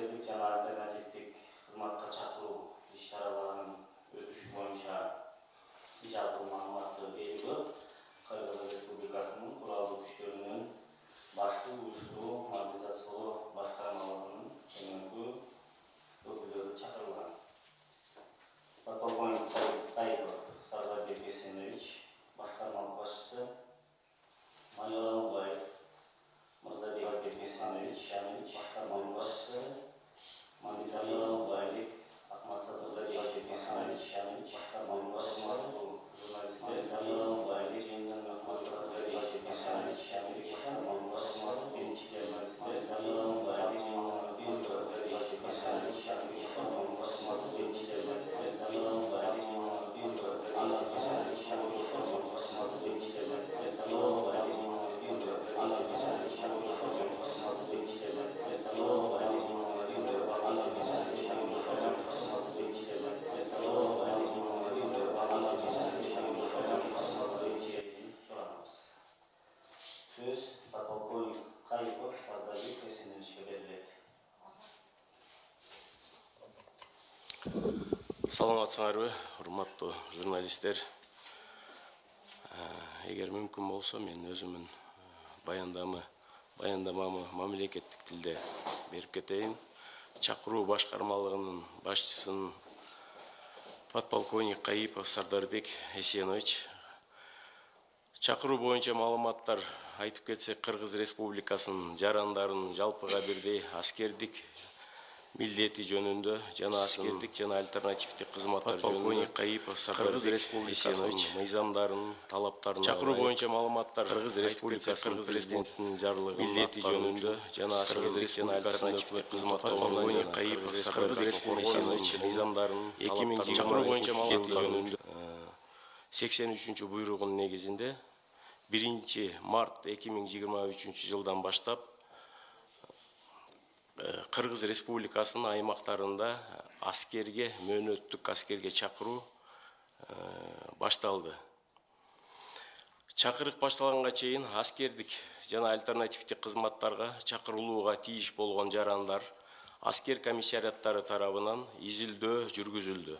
әкімшілердің жаңа альтернативтік қызматқа шақыру іс шараларын өткізу бойынша жалпы мағлұматты беруі қырғыз республикасының құралды күштерінің башкы уюштуруу мобилизациялау башкармалыгынын төмөнкү саламатсыңарбы урматтуу журналисттер эгер мүмкүн болсо мен өзүмүн баяндама баяндамамы мамлекеттик тилде берип кетейин чакыруу башкармалыгынын башчысынын подполковник кайыпов сардарбек эсенович чакыруу боюнча маалыматтар айтып кетсек кыргыз республикасынын жарандарынын жалпыга бирдей аскердик милдети жөнүндө жана аскердик жана альтернативдик кызматтар подполковник кайыпов кыргыз республикасынын мыйзамдарынын талаптарын чакыруу боюнча маалыматтар кыргыз республикасы кыргыз президентинин жарлыгы милдети жөнүндө жана аскердик жана альтернативдик кызматтар подполковник кайыпов кыргыз республикасынын мыйзамдарынын эки миң чакыруу боюнча маалыматтар жөнүндө сексен үчүнчү буйругунун негизинде биринчи март эки миң жыйырма үчүнчү жылдан баштап кыргыз республикасынын аймактарында аскерге мөөнөттүк аскерге чакыруу башталды. Чакырык башталганга чейин аскердик жана альтернативдик кызматтарга чакырылууга тийиш болгон жарандар аскер комиссариаттары тарабынан изилдөө жүргүзүлдү.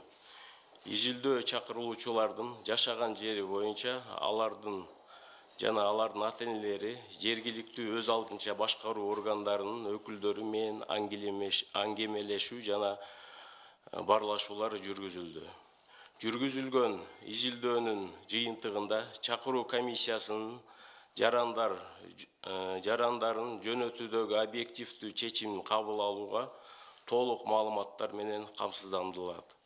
Изилдөө чакырылуучулардын жашаган жери боюнча алардын жана алардын ата энелери жергиликтүү өз алдынча башкаруу органдарынын өкүлдөрү менен аңгемелешүү жана баарлашуулар жүргүзүлдү. Жүргүзүлгөн изилдөөнүн жыйынтыгында чакыруу комиссиясынын жарандар жарандарын жөнөтүүдөгү объективдүү чечимин кабыл алууга толук маалыматтар менен камсыздандырылат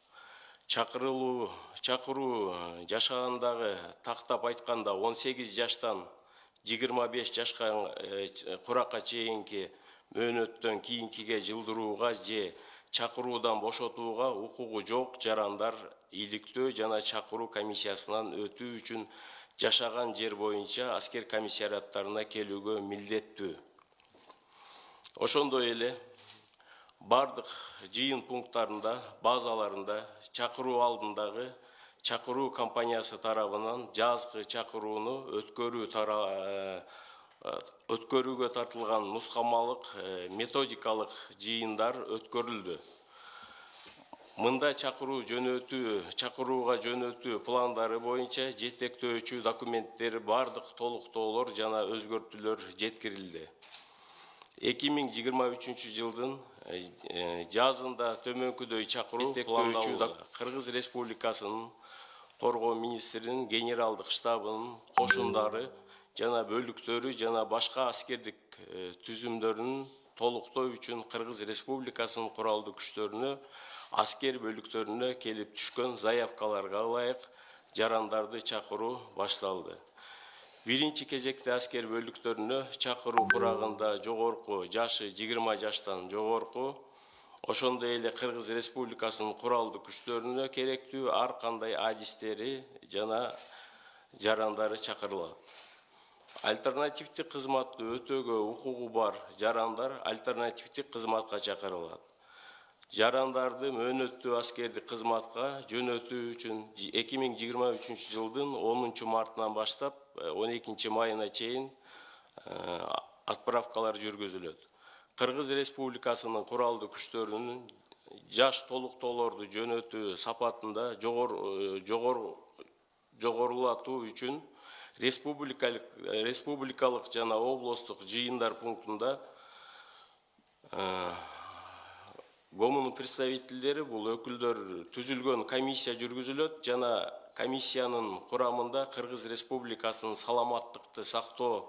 чакырылуу чакыруу жашагандагы тактап айтканда он сегиз жаштан жыйырма беш жашка куракка чейинки мөөнөттөн кийинкиге жылдырууга же чакыруудан бошотууга укугу жок жарандар иликтөө жана чакыруу комиссиясынан өтүү үчүн жашаган жер боюнча аскер комиссариаттарына келүүгө милдеттүү. Ошондой эле бардык жыйын пункттарында базаларында чакыруу алдындагы чакыруу компаниясы тарабынан жазгы чакырууну өткөрүү өткөрүүгө тартылган нускамалык методикалык жыйындар өткөрүлдү. Мында чакыруу жөнөтүү чакырууга жөнөтүү пландары боюнча жетектөөчү документтер бардык толуктоолор жана өзгөртүүлөр жеткирилди. Эки миң жыйырма үчүнчү жылдын жазында төмөнкүдөй чакыруу пландалууда кыргыз республикасынын коргоо министринин генералдык штабынын кошундары жана бөлүктөрү жана башка аскердик түзүмдөрүн толуктоо үчүн кыргыз республикасынын куралдуу күчтөрүнө аскер бөлүктөрүнө келип түшкөн заявкаларга ылайык жарандарды чакыруу башталды биринчи кезекте аскер бөлүктөрүнө чакыруу курагында жогорку жашы жыйырма жаштан жогорку ошондой эле кыргыз республикасынын куралдуу күчтөрүнө керектүү ар кандай адистери жана жарандары чакырылат альтернативдик кызматты өтөөгө укугу бар жарандар альтернативдик кызматка чакырылат жарандарды мөөнөттүү аскердик кызматка жөнөтүү үчүн эки миң жыйырма үчүнчү жылдын онунчу мартынан баштап он экинчи майына чейин отправкалар жүргүзүлөт кыргыз республикасынын куралдуу күчтөрүнүн жаш толуктоолорду жөнөтүү сапатында жогор жогор жогорулатуу үчүн республикалык республикалык жана облустук жыйындар пунктунда гомунун представительдери бул өкүлдөр түзүлгөн комиссия жүргүзүлөт жана комиссиянын курамында кыргыз республикасынын саламаттыкты сактоо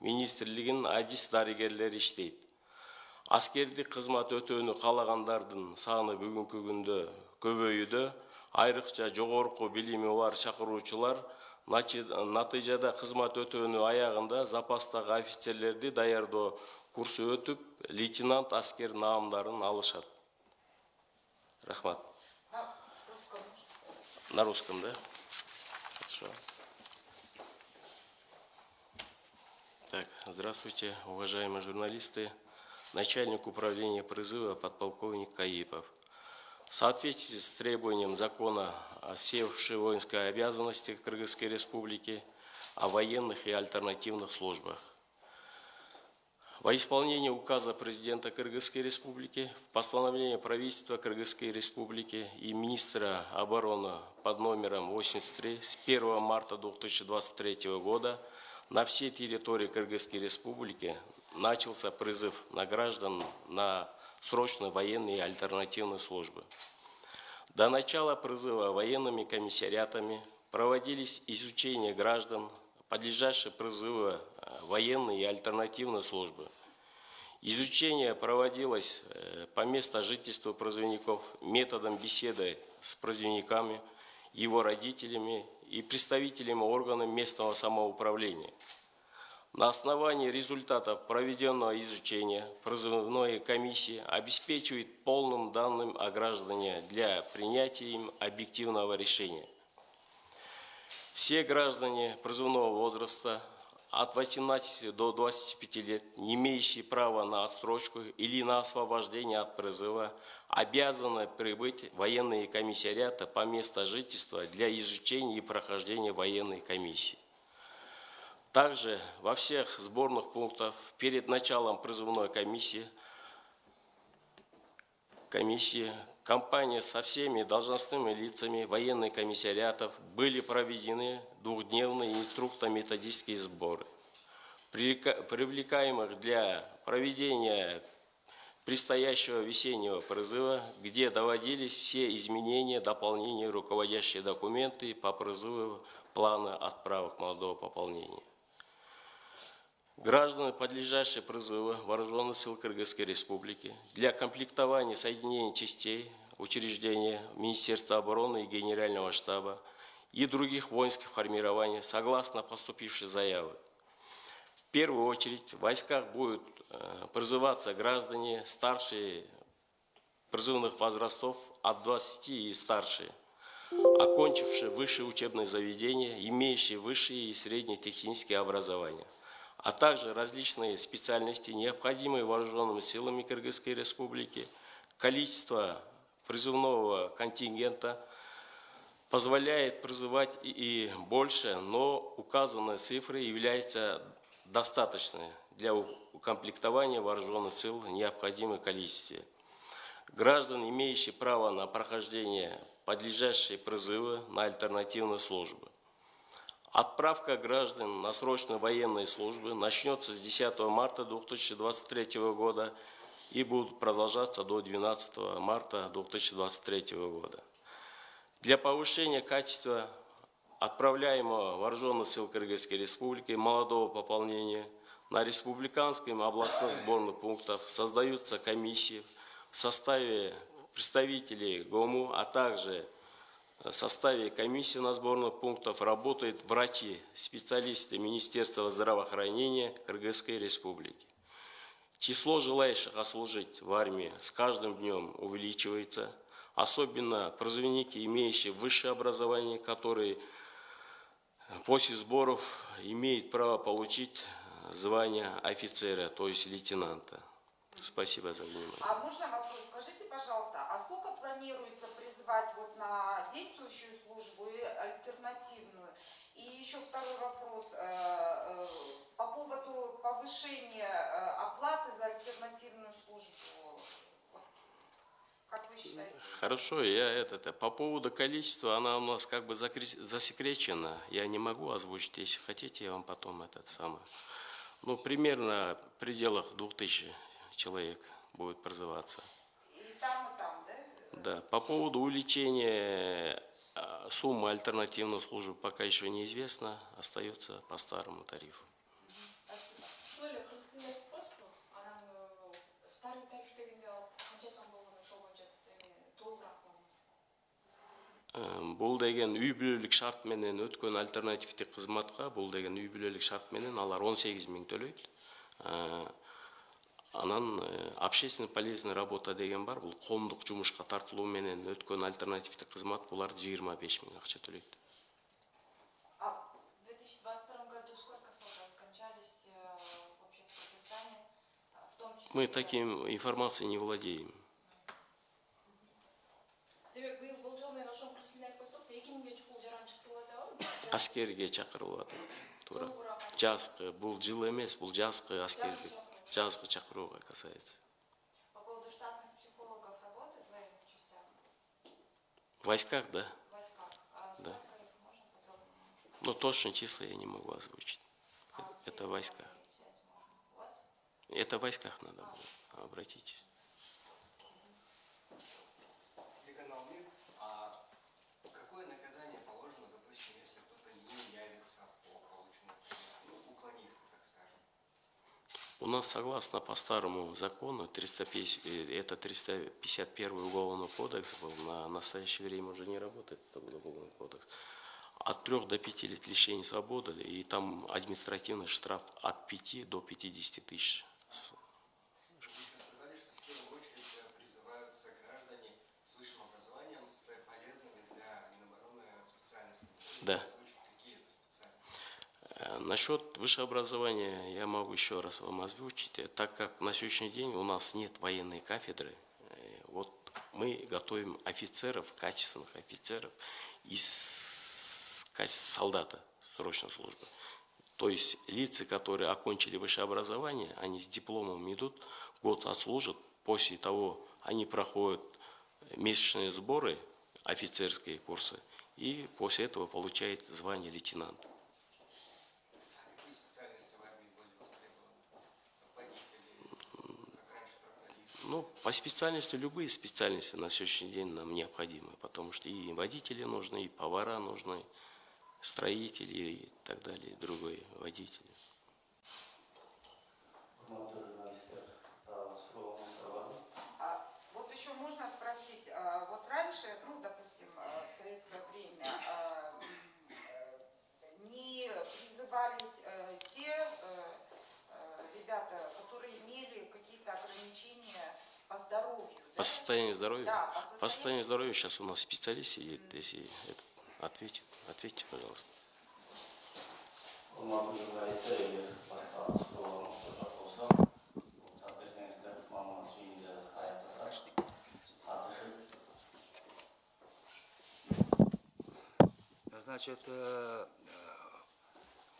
министрлигинин адис дарыгерлери иштейт. Аскердик кызмат өтөөнү каалагандардын саны бүгүнкү күндө көбөйүүдө айрыкча жогорку билими бар чакыруучулар натыйжада кызмат өтөөнү аягында запастагы офицерлерди даярдоо курсу өтүп лейтенант аскер наамдарын алышат. Рахмат. На русском. да так здравствуйте уважаемые журналисты начальник управления призыва подполковник каипов в соответствии с требованием закона о всей воинской обязанности Кыргызской Республики, о военных и альтернативных службах. Во исполнение указа президента Кыргызской Республики, в постановлении правительства Кыргызской Республики и министра обороны под номером 83 с 1 марта 2023 года на всей территории Кыргызской Республики начался призыв на граждан на срочные военные и альтернативные службы. До начала призыва военными комиссариатами проводились изучения граждан, подлежащих призыву э, военной и альтернативной службы. Изучение проводилось э, по месту жительства призывников методом беседы с призывниками, его родителями и представителями органов местного самоуправления. На основании результатов проведенного изучения призывной комиссии обеспечивает полным данным о граждане для принятия им объективного решения – все граждане призывного возраста от 18 до 25 лет, не имеющие права на отсрочку или на освобождение от призыва, обязаны прибыть в военные комиссариаты по месту жительства для изучения и прохождения военной комиссии. Также во всех сборных пунктах перед началом призывной комиссии комиссии компания со всеми должностными лицами военных комиссариатов были проведены двухдневные инструкторно-методические сборы. Привлекаемых для проведения предстоящего весеннего призыва, где доводились все изменения, дополнения, руководящие документы по призыву плана отправок молодого пополнения. Граждане, подлежащие призыву Вооруженных сил Кыргызской Республики для комплектования соединений частей, учреждения Министерства обороны и Генерального штаба и других воинских формирований согласно поступившей заявы. В первую очередь в войсках будут э, призываться граждане старшие призывных возрастов от 20 и старше, окончившие высшее учебное заведение, имеющие высшее и среднее техническое образование а также различные специальности, необходимые вооруженными силами Кыргызской Республики, количество призывного контингента позволяет призывать и больше, но указанные цифры являются достаточной для укомплектования вооруженных сил в необходимом количестве. Граждан, имеющие право на прохождение подлежащие призывы на альтернативные службы. Отправка граждан на срочные военные службы начнется с 10 марта 2023 года и будет продолжаться до 12 марта 2023 года. Для повышения качества отправляемого вооруженных сил Кыргызской Республики молодого пополнения на республиканским и областных сборных пунктах создаются комиссии в составе представителей ГОМУ, а также составе комиссии на сборных пунктов работают врачи, специалисты Министерства здравоохранения Кыргызской Республики. Число желающих ослужить в армии с каждым днем увеличивается, особенно призывники, имеющие высшее образование, которые после сборов имеют право получить звание офицера, то есть лейтенанта. Спасибо за внимание. А можно вопрос? Скажите, пожалуйста, а сколько планируется призвать вот на действующую службу и альтернативную? И еще второй вопрос. э, э, По поводу повышения э, оплаты за альтернативную службу. Как вы считаете? Хорошо, я это, это по поводу количества, она у нас как бы засекречена. Я не могу озвучить. Если хотите, я вам потом этот самый. Ну, примерно в пределах 2000 человек будет там, и там, да? По поводу увеличения а, суммы альтернативной службы пока еще неизвестно, остается по старому тарифу. Боюнча толугураак болгон Э, Бул деген үй бүлөлүк шарт менен өткөн альтернативдик кызматка бул деген үй бүлөлүк шарт менен алар 18 миң төлөйт. Э, Анан э, общественно полезная работа деген бар. Бул коомдук жумушка тартылуу менен өткөн альтернативдик кызмат булар 25 миң акча төлөйт. А В 2022 году сколько солдат скончались э, э, числе... Мы таким информацией не владеем. Демек быйыл болжол менен ошону кыргызтилде айтып койсоңуз эки миңге чукул жаран чыкты болот атабы Аскерге чакырылып атат. Туура. бул жыл эмес, бул жазгы аскердик. Жазгы чакырууга касается. по поводу штатных психологов работают в военных частях В войсках, да. в войсках а Да. Но точно числа я не могу озвучить. А Это в войсках. Это в войсках надо будет. Обратитесь. У нас согласно по старому закону 350, э, это 351 уголовный кодекс был, на настоящее время уже не работает этот уголовный кодекс. От 3 до 5 лет лишения свободы, и там административный штраф от 5 до 50 тысяч. Да. озвучить, какие это специальности? Э, Насчет высшего образования я могу еще раз вам озвучить. Э, Так как на сегодняшний день у нас нет военной кафедры, э, вот мы готовим офицеров, качественных офицеров из качества солдата срочной службы. То есть лица, которые окончили высшее образование, они с дипломом идут, год отслужат, после того они проходят месячные сборы, офицерские курсы, и после этого получают звание лейтенанта. А какие специальности в армии были востребованы? Водители, как раньше трактористы? Ну, по специальности, любые специальности на сегодняшний день нам необходимы, потому что и водители нужны, и повара нужны, строители и так далее, и другие водители. Bor. А вот еще можно спросить, а, вот раньше, ну, допустим, а, в советское время а, э, не призывались э, те э, ребята, которые имели какие-то ограничения по здоровью. По да? состоянию здоровья? Да, по По состоянию. состоянию здоровья сейчас у нас специалист сидит, если это, ответит, ответьте, пожалуйста. Hayotda satishib, Значит, э,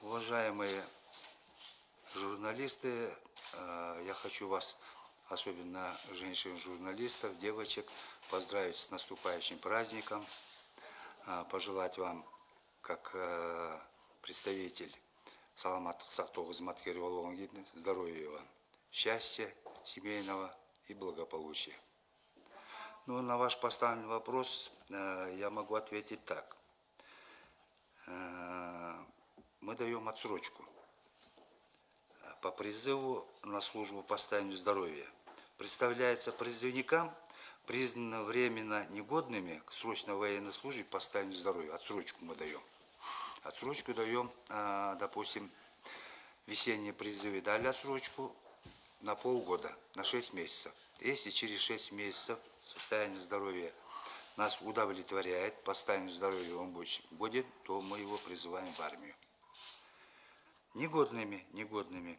уважаемые журналисты, э, я хочу вас, особенно женщин-журналистов, девочек, поздравить с наступающим праздником, э, пожелать вам, как э, представитель Саламат Сахтова Зматкирова здоровья вам, счастья семейного и благополучия. Ну, на ваш поставленный вопрос э, я могу ответить так. Э, Мы даем отсрочку по призыву на службу по состоянию здоровья. Представляется призывникам, признанным временно негодными к срочной военной службе по состоянию здоровья. Отсрочку мы даем. Отсрочку даем, э, допустим, весенние призывы дали отсрочку на полгода, на 6 месяцев. Если через 6 месяцев состояние здоровья нас удовлетворяет, по состоянию здоровья он будет, то мы его призываем в армию. Негодными, негодными.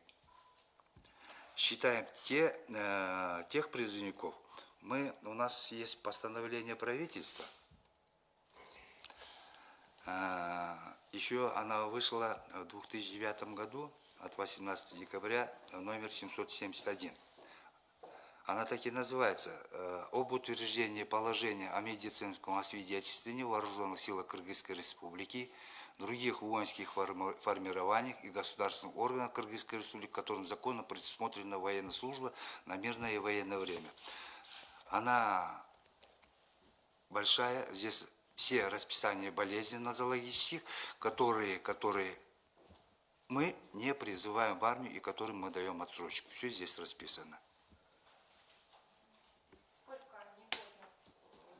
Считаем те, э, тех призывников, мы, у нас есть постановление правительства, э, еще она вышла в 2009 году, от 18 декабря, номер 771. Она так и называется э, «Об утверждении положения о медицинском освидетельствовании Вооруженных силах Кыргызской Республики, других воинских форми- формированиях и государственных органах Кыргызской Республики, которым законно предусмотрена военная служба на мирное и военное время». Она большая, здесь все расписания болезней нозологических, которые, которые мы не призываем в армию и которым мы даем отсрочку. Все здесь расписано. Сколько негодных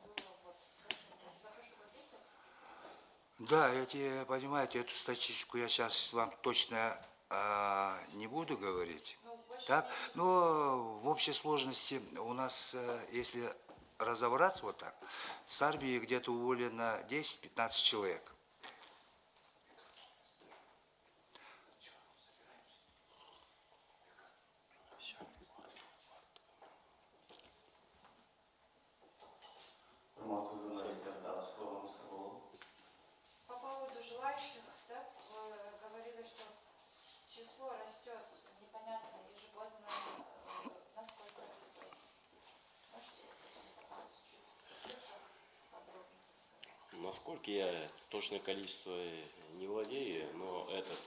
было вот прошение? За прошлый год есть статистика? Да, эти, понимаете, эту статистику я сейчас вам точно а, не буду говорить. Так, но в общей сложности у нас, э, если разобраться вот так, с армии где-то уволено 10-15 человек. Құрметті журналистер, тағы сұрағыңыздар болады. По поводу желающих, да, вы говорили, что число растет, непонятно, ежегодно, э, насколько растет. Можете чуть в цифрах подробнее рассказать? Насколько я точное количество не владею, но этот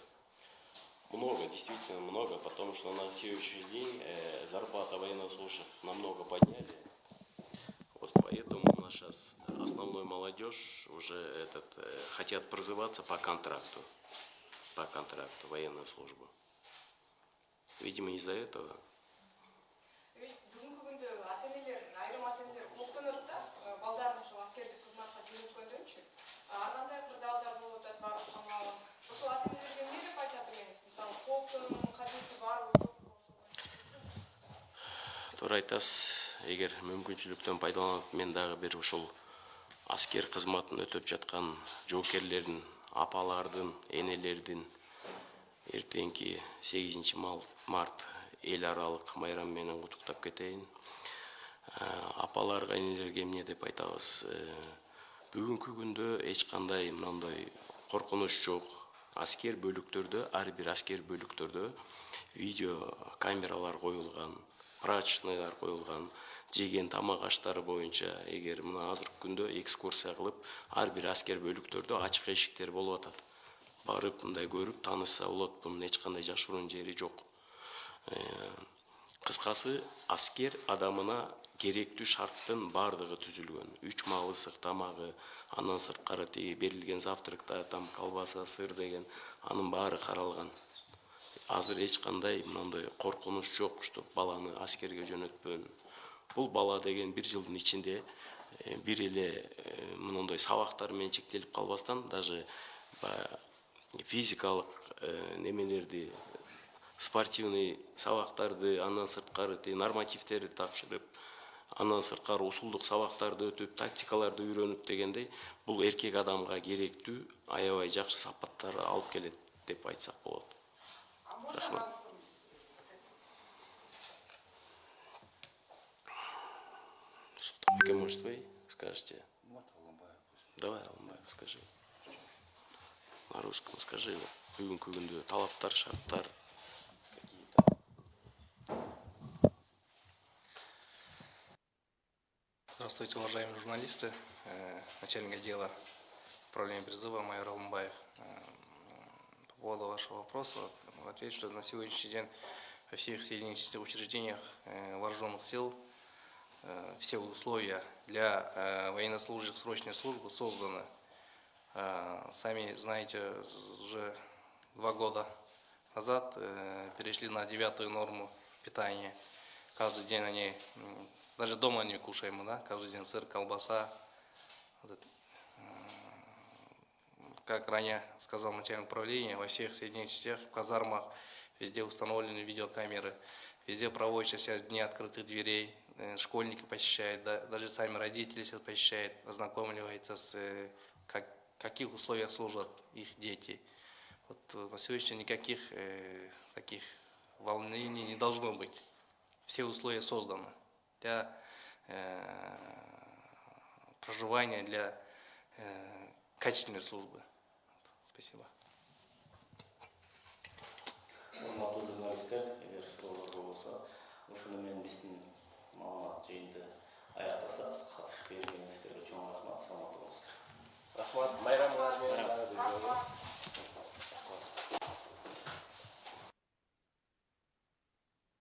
много, действительно много, потому что на следующий день э, зарплата военнослужащих намного подняли. Вот поэтому у нас сейчас основной молодежь уже этот э, хотят призываться по контракту, по контракту военную службу. Видимо из-за этого. Балдарын ошол аскердик кызматка жөнөткөндөнчү ар кандай кырдаалдар болуп атат баарыбыз камалган ошол ата энелерге эмне деп айтат элеңиз мисалы кооптун кадети барбы жокпу туура айтасыз эгер мүмкүнчүлүктөн пайдаланып мен дагы бир ушул аскер кызматын өтөп жаткан жоокерлердин апалардын энелердин эртеңки сегизинчи март эл аралык майрам менен куттуктап кетейин. Э, апаларга энелерге эмне деп айтабыз? Э, бүгүнкү күндө эч кандай мындай коркунуч жок аскер бөлүктөрдө ар бир аскер бөлүктөрдө видео камералар коюлган прачечныйлар коюлган жеген тамак аштары боюнча эгер мына азыркы күндө экскурсия кылып ар бир аскер бөлүктөрдө ачык эшиктер болуп атат. Барып мындай көрүп таанышса болот бунун эч кандай жашыруун жери жок. Э, кыскасы аскер адамына керектүү шарттын баардыгы түзүлгөн. Үч маал ысык тамагы андан сырткары тиги берилген завтракта там колбаса сыр деген анын баары каралган. Азыр эч кандай мындай коркунуч жок баланы аскерге жөнөтпөн. Бул бала деген бир жылдын ичинде э, бир эле э, мындай сабактар менен чектелип калбастан даже физикалык э, немелерди спортивный сабактарды андан сырткары тиги нормативтерди тапшырып андан сырткары усулдук сабактарды өтүп тактикаларды үйрөнүп дегендей бул эркек адамга керектүү аябай жакшы сапаттар алып келет деп айтсак болот. Рахмат. может вы скажете? Давай алымбаев скажи. На русском скажи бүгүнкү күндө талаптар шарттар какие-то? Здравствуйте, уважаемые журналисты. Э, Начальник отдела управления призыва майор Алмбаев. Э, По поводу вашего вопроса, отвечу, что на сегодняшний день во всех соединительных учреждениях э, вооруженных сил все условия для военнослужащих срочной службы созданы. Сами знаете, уже два года назад перешли на девятую норму питания. Каждый день они, даже дома не кушаем, да, каждый день сыр, колбаса. Как ранее сказал начальник управления, во всех соединенных частях, в казармах, везде установлены видеокамеры, везде проводятся сейчас дни открытых дверей, э, школьники посещают, да, даже сами родители сейчас посещают, ознакомливаются с, э, как, каких условиях служат их дети. Вот э, на сегодня никаких э, таких волнений не должно быть. Все условия созданы для э, проживания, для э, качественной службы. Спасибо. рахмат саламатта болуңуздар рахмат